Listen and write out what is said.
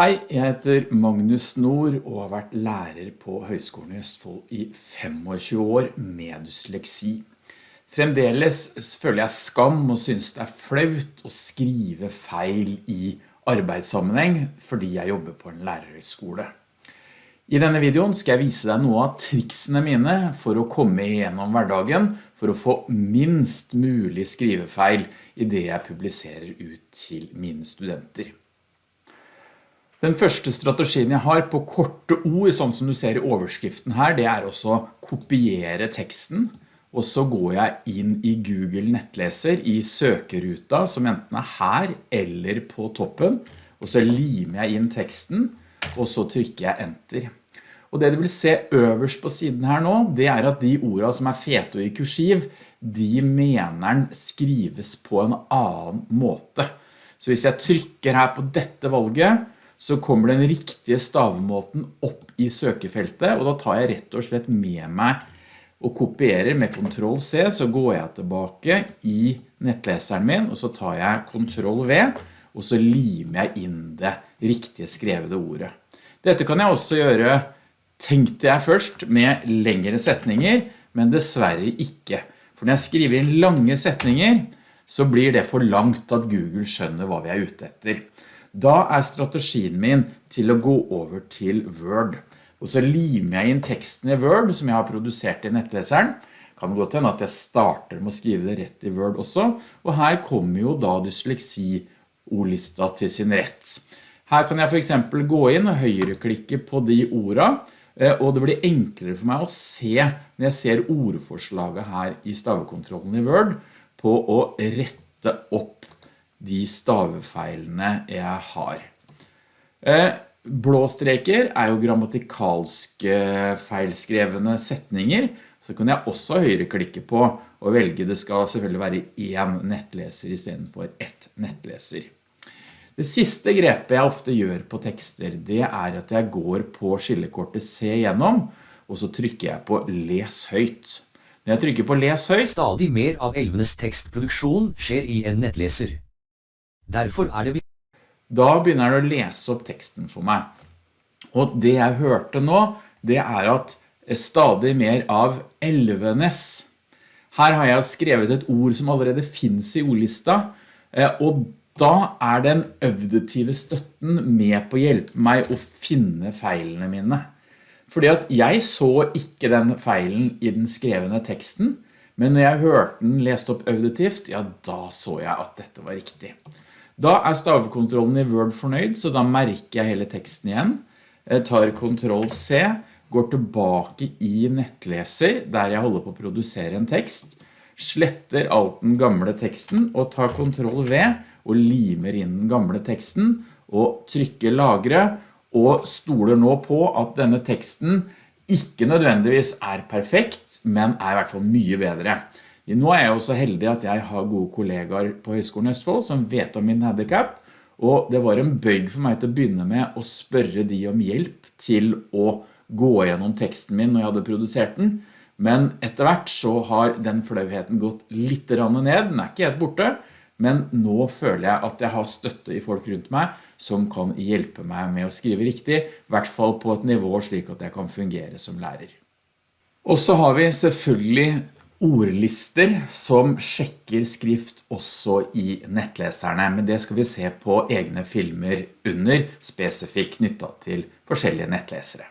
Hei, jeg heter Magnus Nord og har vært lærer på Høgskolen i Østfold i 25 år med dysleksi. Fremdeles føler jeg skam og synes det er flaut å skrive feil i arbeidssammenheng fordi jeg jobber på en lærerhøyskole. I denne videoen skal jeg vise deg noe av triksene mine for å komme igjennom hverdagen for å få minst mulig skrivefeil i det jeg publiserer ut til mine studenter. Den første strategien jeg har på korte ord, sånn som du ser i overskriften her, det er også kopiere teksten, og så går jeg inn i Google nettleser i søkeruta, som enten er her eller på toppen, og så limer jeg inn teksten, og så trykker jeg enter. Og det du vil se øverst på siden her nå, det er at de ordene som er fete i kursiv, de meneren skrives på en annen måte. Så hvis jeg trykker her på dette valget, så kommer den riktige stavemåten opp i søkefeltet, og da tar jeg rett og slett med meg og kopierer med Ctrl C, så går jeg tilbake i nettleseren min, og så tar jeg Ctrl V, og så limer jeg inn det riktige skrevede ordet. Dette kan jeg også gjøre, tenkte jeg først, med lengre setninger, men dessverre ikke. For når jeg skriver inn lange setninger, så blir det for langt at Google skjønner hva vi er ute etter. Da er strategien min til å gå over til Word. Og så limer jeg inn teksten i Word som jeg har produsert i nettleseren. Kan gå til at jeg starter med å skrive det rett i Word også. Og her kommer jo da dysleksi-ordlista til sin rett. Her kan jeg for eksempel gå inn og høyreklikke på de ordene, eh, og det blir enklere for meg å se når jeg ser ordforslaget her i stavekontrollen i Word på å rette opp de stavefeilene jeg har. Eh, blå streker er jo grammatikalske feilskrevne setninger, så kan jeg også høyreklikke på og velge det skal selvfølgelig være en nettleser i stedet for ett nettleser. Det siste grepet jeg ofte gjør på tekster, det er at jeg går på skillekortet Se gjennom, og så trykker jeg på Les høyt. Når jeg trykker på Les høyt... Stadig mer av elvenes tekstproduksjon skjer i en nettleser. Derfor er det Da begynner den å lese opp teksten for meg. Og det jeg hørte nå, det er at stadig mer av elvenes. Her har jeg skrevet et ord som allerede finnes i ordlista, eh, og da er den øvdetive støtten med på å hjelpe meg å finne feilene mine. Fordi at jeg så ikke den feilen i den skrevne teksten, men når jeg hørte den lest opp øvdetivt, ja da så jeg at dette var riktig. Da er stavekontrollen i Word fornøyd, så da merker jeg hele teksten igjen. Jeg tar Ctrl C, går tilbake i nettleser, der jeg holder på å produsere en tekst, sletter alt den gamle teksten, og tar Ctrl V, og limer inn den gamle teksten, og trykker lagre, og stoler nå på at denne teksten ikke nødvendigvis er perfekt, men er i hvert fall mye bedre. Nå er jeg også heldig at jeg har gode kollegaer på Høgskolen Østfold som vet om min handicap, og det var en bøyg for meg til å begynne med å spørre de om hjelp til å gå gjennom teksten min når jeg hadde produsert den, men etter hvert så har den flauheten gått litt ned, den er ikke helt borte, men nå føler jeg at jeg har støtte i folk rundt meg som kan hjelpe meg med å skrive riktig, i hvert fall på et nivå slik at jeg kan fungere som lærer. Og så har vi selvfølgelig ordlister som sjekker skrift også i nettleserne, men det skal vi se på egne filmer under, spesifikt knyttet til forskjellige nettlesere.